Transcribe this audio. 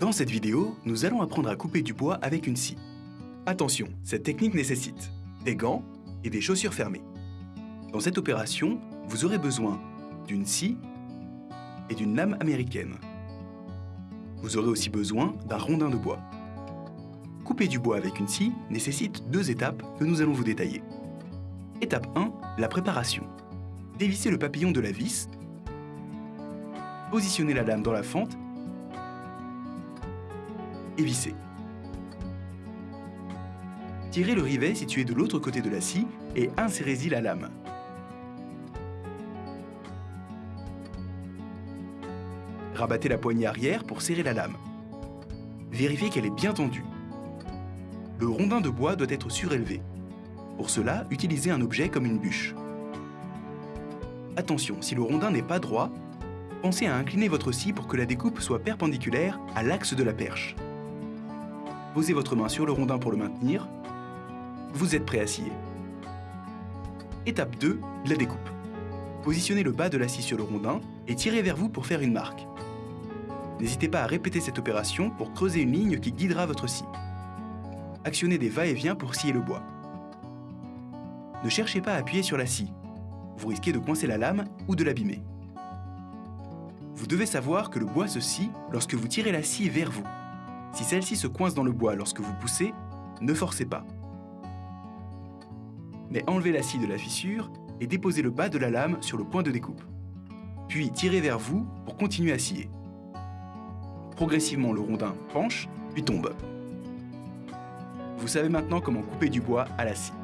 Dans cette vidéo, nous allons apprendre à couper du bois avec une scie. Attention, cette technique nécessite des gants et des chaussures fermées. Dans cette opération, vous aurez besoin d'une scie et d'une lame américaine. Vous aurez aussi besoin d'un rondin de bois. Couper du bois avec une scie nécessite deux étapes que nous allons vous détailler. Étape 1, la préparation. Dévissez le papillon de la vis, positionnez la lame dans la fente et vissez. Tirez le rivet situé de l'autre côté de la scie et insérez-y la lame. Rabattez la poignée arrière pour serrer la lame. Vérifiez qu'elle est bien tendue. Le rondin de bois doit être surélevé. Pour cela, utilisez un objet comme une bûche. Attention, si le rondin n'est pas droit, pensez à incliner votre scie pour que la découpe soit perpendiculaire à l'axe de la perche. Posez votre main sur le rondin pour le maintenir. Vous êtes prêt à scier. Étape 2, la découpe. Positionnez le bas de la scie sur le rondin et tirez vers vous pour faire une marque. N'hésitez pas à répéter cette opération pour creuser une ligne qui guidera votre scie. Actionnez des va-et-vient pour scier le bois. Ne cherchez pas à appuyer sur la scie. Vous risquez de coincer la lame ou de l'abîmer. Vous devez savoir que le bois se scie lorsque vous tirez la scie vers vous. Si celle-ci se coince dans le bois lorsque vous poussez, ne forcez pas. Mais enlevez la scie de la fissure et déposez le bas de la lame sur le point de découpe. Puis tirez vers vous pour continuer à scier. Progressivement, le rondin penche, puis tombe. Vous savez maintenant comment couper du bois à la scie.